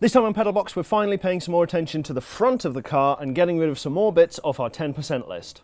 This time on Pedalbox, we're finally paying some more attention to the front of the car and getting rid of some more bits off our 10% list.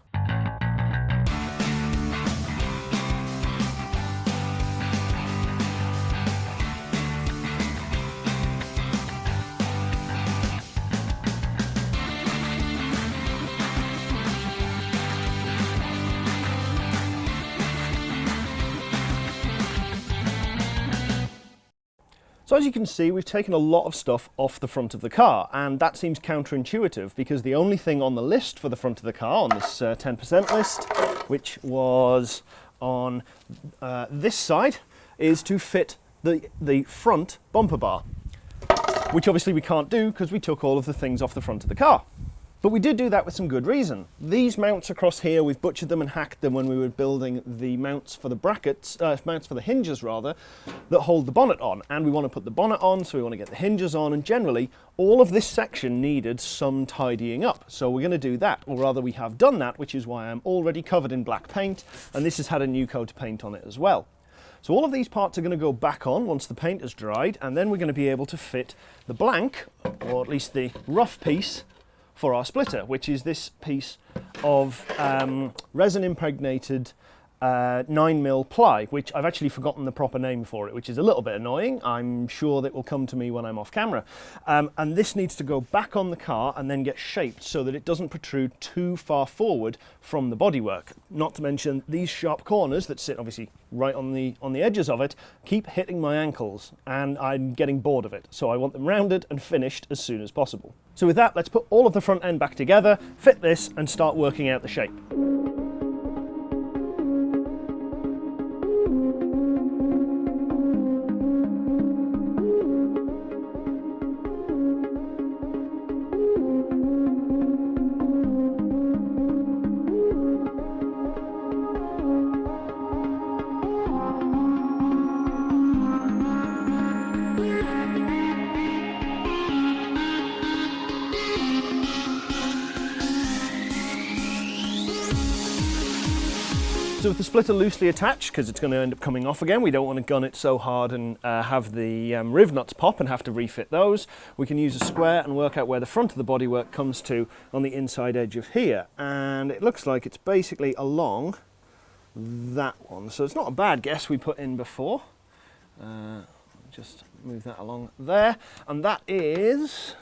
So as you can see, we've taken a lot of stuff off the front of the car, and that seems counterintuitive because the only thing on the list for the front of the car, on this 10% uh, list, which was on uh, this side, is to fit the, the front bumper bar, which obviously we can't do because we took all of the things off the front of the car. But we did do that with some good reason. These mounts across here, we've butchered them and hacked them when we were building the mounts for the brackets, uh, mounts for the hinges rather, that hold the bonnet on. And we want to put the bonnet on, so we want to get the hinges on, and generally, all of this section needed some tidying up. So we're going to do that, or rather we have done that, which is why I'm already covered in black paint, and this has had a new coat of paint on it as well. So all of these parts are going to go back on once the paint has dried, and then we're going to be able to fit the blank, or at least the rough piece, for our splitter, which is this piece of um, resin impregnated uh, 9mm ply, which I've actually forgotten the proper name for it, which is a little bit annoying. I'm sure that will come to me when I'm off camera. Um, and this needs to go back on the car and then get shaped so that it doesn't protrude too far forward from the bodywork. Not to mention these sharp corners that sit obviously right on the, on the edges of it keep hitting my ankles and I'm getting bored of it. So I want them rounded and finished as soon as possible. So with that, let's put all of the front end back together, fit this and start working out the shape. So with the splitter loosely attached, because it's going to end up coming off again, we don't want to gun it so hard and uh, have the um, riv nuts pop and have to refit those. We can use a square and work out where the front of the bodywork comes to on the inside edge of here. And it looks like it's basically along that one. So it's not a bad guess we put in before. Uh, just move that along there. And that is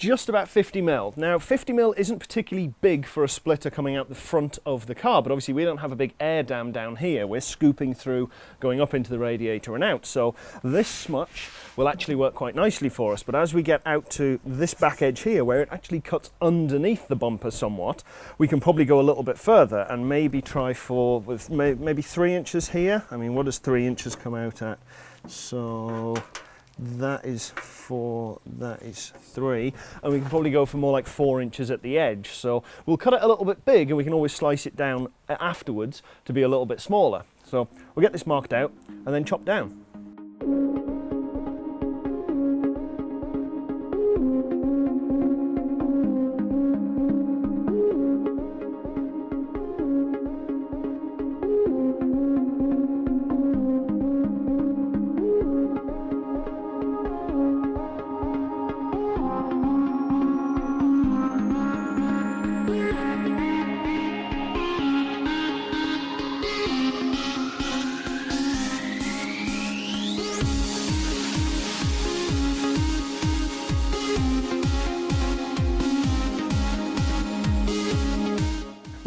just about 50 mil. Now 50 mil isn't particularly big for a splitter coming out the front of the car, but obviously we don't have a big air dam down here. We're scooping through, going up into the radiator and out. So this much will actually work quite nicely for us. But as we get out to this back edge here, where it actually cuts underneath the bumper somewhat, we can probably go a little bit further and maybe try for with maybe three inches here. I mean, what does three inches come out at? So that is four, that is three, and we can probably go for more like four inches at the edge. So we'll cut it a little bit big and we can always slice it down afterwards to be a little bit smaller. So we'll get this marked out and then chop down.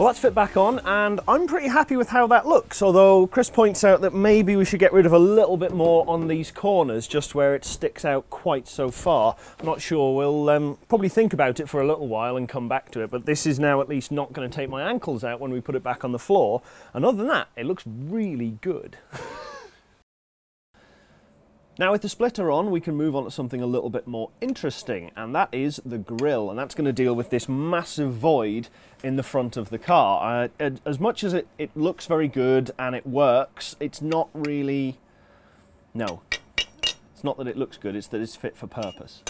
Well, that's fit back on, and I'm pretty happy with how that looks, although Chris points out that maybe we should get rid of a little bit more on these corners, just where it sticks out quite so far. I'm not sure, we'll um, probably think about it for a little while and come back to it, but this is now at least not going to take my ankles out when we put it back on the floor, and other than that, it looks really good. Now with the splitter on, we can move on to something a little bit more interesting, and that is the grille, and that's going to deal with this massive void in the front of the car. Uh, as much as it, it looks very good and it works, it's not really... No, it's not that it looks good, it's that it's fit for purpose.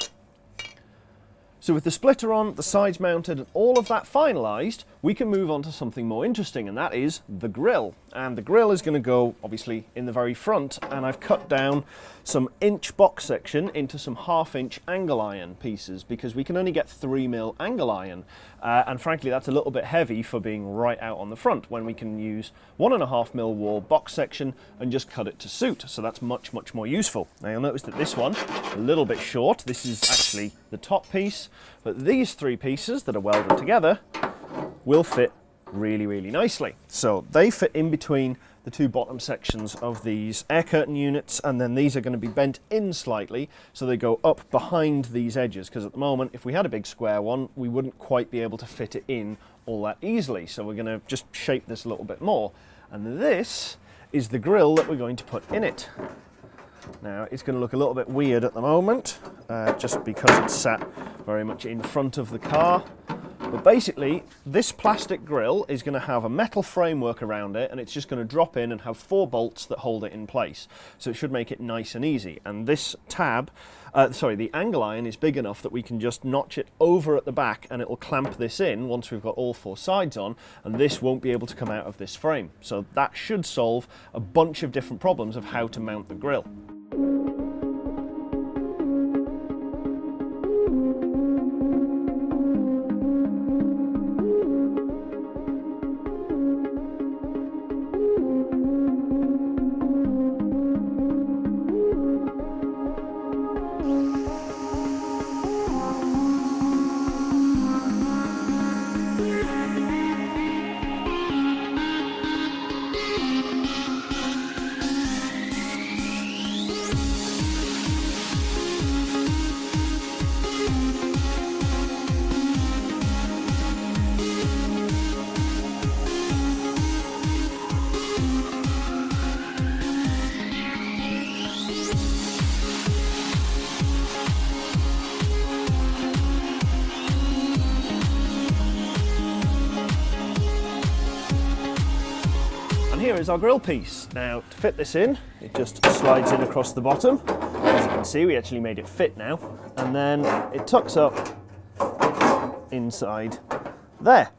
So with the splitter on, the sides mounted, and all of that finalised, we can move on to something more interesting, and that is the grill. And the grill is going to go, obviously, in the very front, and I've cut down some inch box section into some half inch angle iron pieces because we can only get 3 mil angle iron uh, and frankly that's a little bit heavy for being right out on the front when we can use 1.5 mil wall box section and just cut it to suit so that's much much more useful. Now you'll notice that this one a little bit short this is actually the top piece but these three pieces that are welded together will fit really really nicely. So they fit in between the two bottom sections of these air curtain units and then these are going to be bent in slightly so they go up behind these edges because at the moment if we had a big square one we wouldn't quite be able to fit it in all that easily so we're going to just shape this a little bit more and this is the grill that we're going to put in it. Now it's going to look a little bit weird at the moment uh, just because it's sat very much in front of the car but basically, this plastic grill is going to have a metal framework around it and it's just going to drop in and have four bolts that hold it in place. So it should make it nice and easy. And this tab, uh, sorry, the angle iron is big enough that we can just notch it over at the back and it will clamp this in once we've got all four sides on and this won't be able to come out of this frame. So that should solve a bunch of different problems of how to mount the grill. Here is our grill piece. Now to fit this in, it just slides in across the bottom. As you can see, we actually made it fit now. And then it tucks up inside there.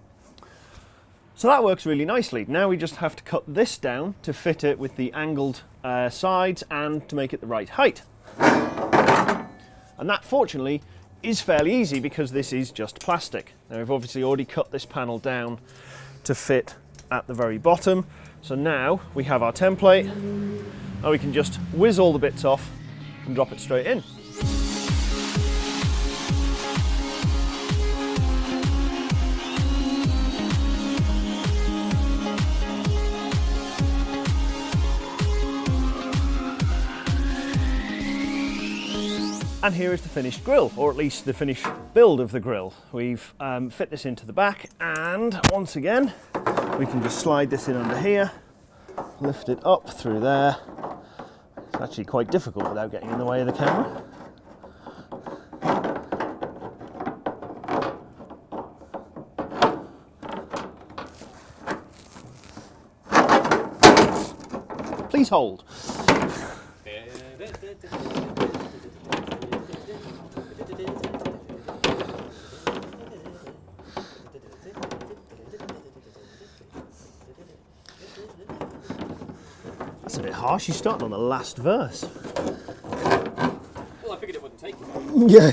So that works really nicely. Now we just have to cut this down to fit it with the angled uh, sides and to make it the right height. And that fortunately is fairly easy because this is just plastic. Now we've obviously already cut this panel down to fit at the very bottom so now we have our template and we can just whiz all the bits off and drop it straight in. And here is the finished grill, or at least the finished build of the grill. We've um, fit this into the back and once again, we can just slide this in under here, lift it up through there. It's actually quite difficult without getting in the way of the camera. Please hold. Harsh. You started on the last verse. Well, I figured it wouldn't take you. Yeah.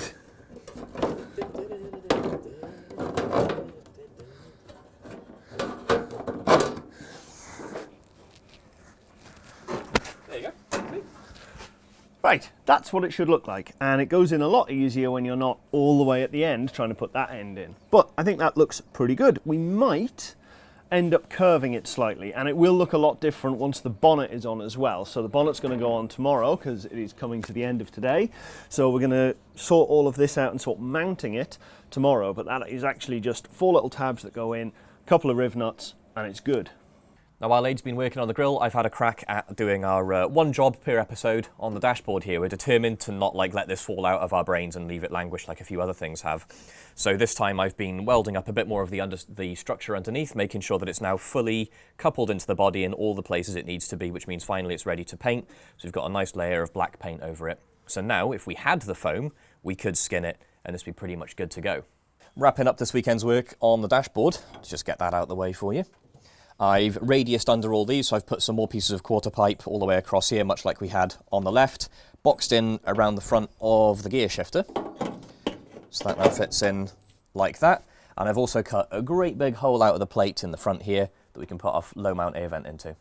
There you go. Right, that's what it should look like. And it goes in a lot easier when you're not all the way at the end trying to put that end in. But I think that looks pretty good. We might end up curving it slightly and it will look a lot different once the bonnet is on as well. So the bonnet's going to go on tomorrow because it is coming to the end of today. So we're going to sort all of this out and sort mounting it tomorrow. But that is actually just four little tabs that go in, a couple of riv nuts and it's good. Now, while Aid's been working on the grill, I've had a crack at doing our uh, one job per episode on the dashboard here. We're determined to not like let this fall out of our brains and leave it languish like a few other things have. So this time I've been welding up a bit more of the, under the structure underneath, making sure that it's now fully coupled into the body in all the places it needs to be, which means finally it's ready to paint. So we've got a nice layer of black paint over it. So now, if we had the foam, we could skin it and this would be pretty much good to go. wrapping up this weekend's work on the dashboard. Just get that out of the way for you. I've radiused under all these, so I've put some more pieces of quarter pipe all the way across here, much like we had on the left, boxed in around the front of the gear shifter. So that now fits in like that. And I've also cut a great big hole out of the plate in the front here that we can put our low mount air vent into.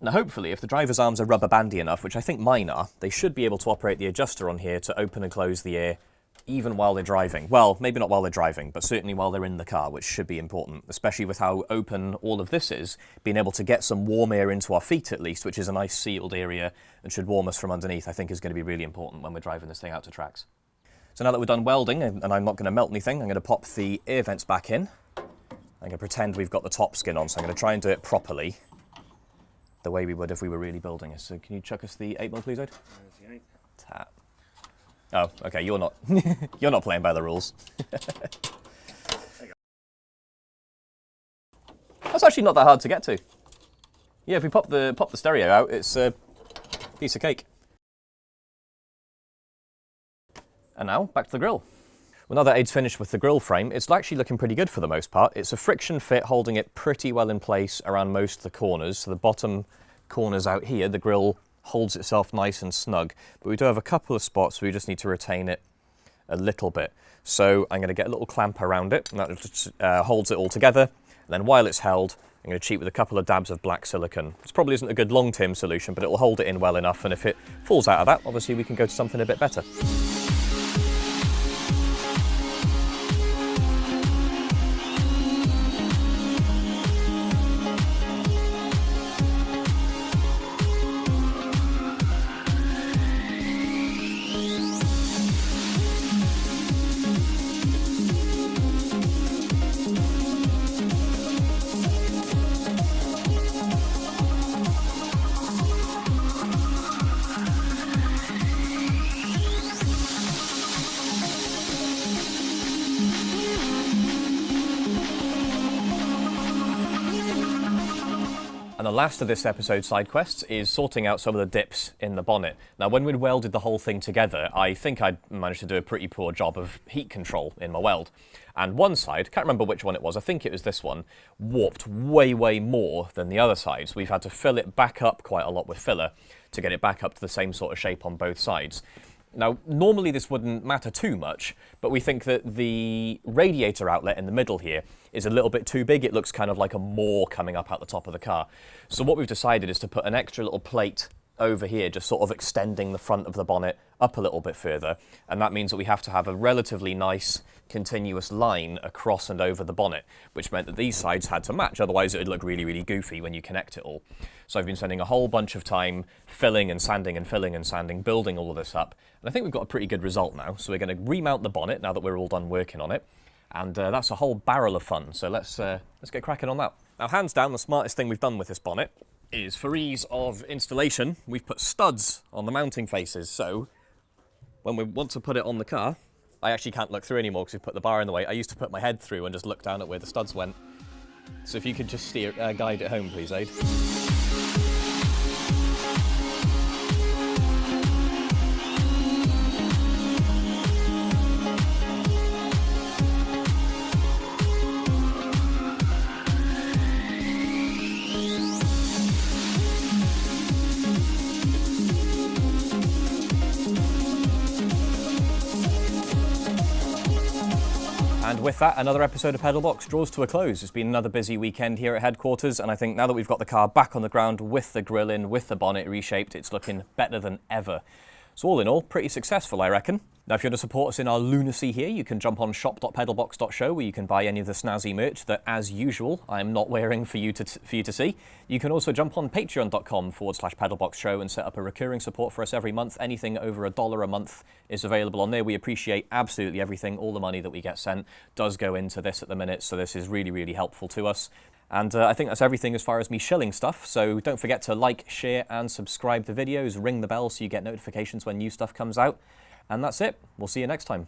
Now hopefully, if the driver's arms are rubber bandy enough, which I think mine are, they should be able to operate the adjuster on here to open and close the air even while they're driving. Well, maybe not while they're driving, but certainly while they're in the car, which should be important, especially with how open all of this is. Being able to get some warm air into our feet at least, which is a nice sealed area and should warm us from underneath, I think is going to be really important when we're driving this thing out to tracks. So now that we're done welding, and I'm not going to melt anything, I'm going to pop the air vents back in. I'm going to pretend we've got the top skin on, so I'm going to try and do it properly, the way we would if we were really building it. So can you chuck us the 8 mil, please, Ed? Tap. Oh, okay, you're not you're not playing by the rules. That's actually not that hard to get to. Yeah, if we pop the pop the stereo out, it's a piece of cake. And now, back to the grill. Well, now that Aid's finished with the grill frame, it's actually looking pretty good for the most part. It's a friction fit holding it pretty well in place around most of the corners. So the bottom corners out here, the grill holds itself nice and snug. But we do have a couple of spots where we just need to retain it a little bit. So I'm going to get a little clamp around it, and that just uh, holds it all together. And then while it's held, I'm going to cheat with a couple of dabs of black silicone. This probably isn't a good long-term solution, but it will hold it in well enough, and if it falls out of that, obviously we can go to something a bit better. Last of this episode's side quests is sorting out some of the dips in the bonnet. Now, when we'd welded the whole thing together, I think I'd managed to do a pretty poor job of heat control in my weld. And one side, can't remember which one it was, I think it was this one, warped way, way more than the other sides. We've had to fill it back up quite a lot with filler to get it back up to the same sort of shape on both sides. Now, normally this wouldn't matter too much, but we think that the radiator outlet in the middle here is a little bit too big. It looks kind of like a maw coming up out the top of the car. So what we've decided is to put an extra little plate over here, just sort of extending the front of the bonnet up a little bit further. And that means that we have to have a relatively nice continuous line across and over the bonnet, which meant that these sides had to match. Otherwise, it would look really, really goofy when you connect it all. So I've been spending a whole bunch of time filling and sanding and filling and sanding, building all of this up. And I think we've got a pretty good result now. So we're going to remount the bonnet now that we're all done working on it. And uh, that's a whole barrel of fun. So let's, uh, let's get cracking on that. Now, hands down, the smartest thing we've done with this bonnet is for ease of installation, we've put studs on the mounting faces. So when we want to put it on the car, I actually can't look through anymore because we've put the bar in the way. I used to put my head through and just look down at where the studs went. So if you could just steer, uh, guide it home, please, Aid. And with that, another episode of Pedalbox draws to a close. It's been another busy weekend here at headquarters, and I think now that we've got the car back on the ground with the grill in, with the bonnet reshaped, it's looking better than ever. So all in all, pretty successful, I reckon. Now, if you want to support us in our lunacy here, you can jump on shop.pedalbox.show where you can buy any of the snazzy merch that, as usual, I'm not wearing for you to, for you to see. You can also jump on patreon.com forward slash pedalbox show and set up a recurring support for us every month. Anything over a dollar a month is available on there. We appreciate absolutely everything. All the money that we get sent does go into this at the minute, so this is really, really helpful to us. And uh, I think that's everything as far as me shilling stuff. So don't forget to like, share, and subscribe the videos. Ring the bell so you get notifications when new stuff comes out. And that's it. We'll see you next time.